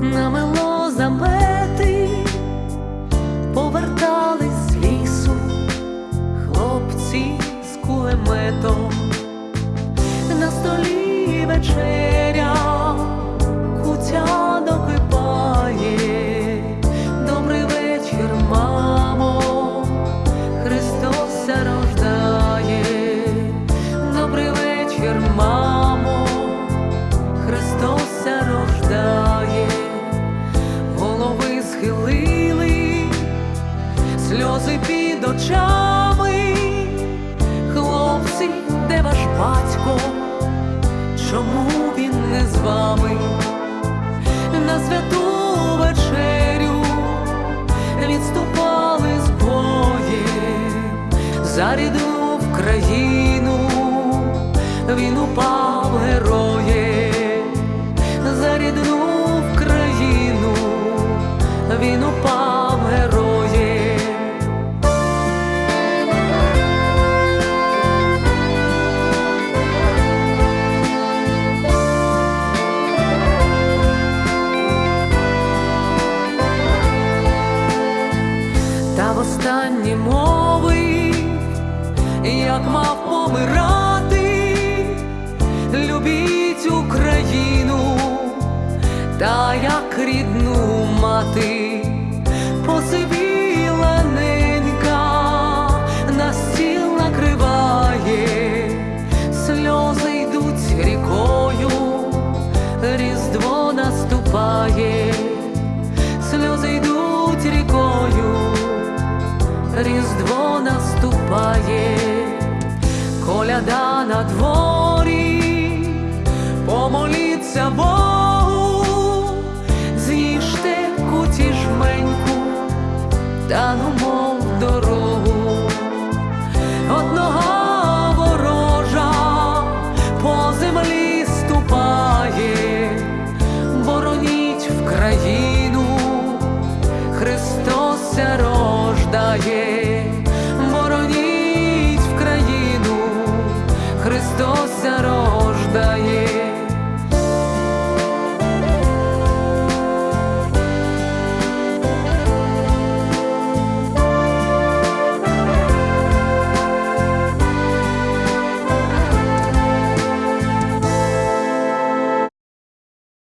намело замети, повертались з лісу, хлопці з кулеметом, на столі вечеря кутя докипає, добрий вечір, мамо, Христос рождає, добрий вечір, мамо, Христос. Сльози під очами, хлопці, де ваш батько? Чому він не з вами? На святу вечерю відступали з боєм за в країну, він упав героєм, за рідну в країну, він упав останні мови, як мав помирати, любіть Україну, та як рідну мати, різдво наступає, коляда на дворі, помоліться Богу, з'їжте куті жменьку та ну, в дорогу. Одного ворожа по землі ступає, бороніть в країну. Христос рождає. dos.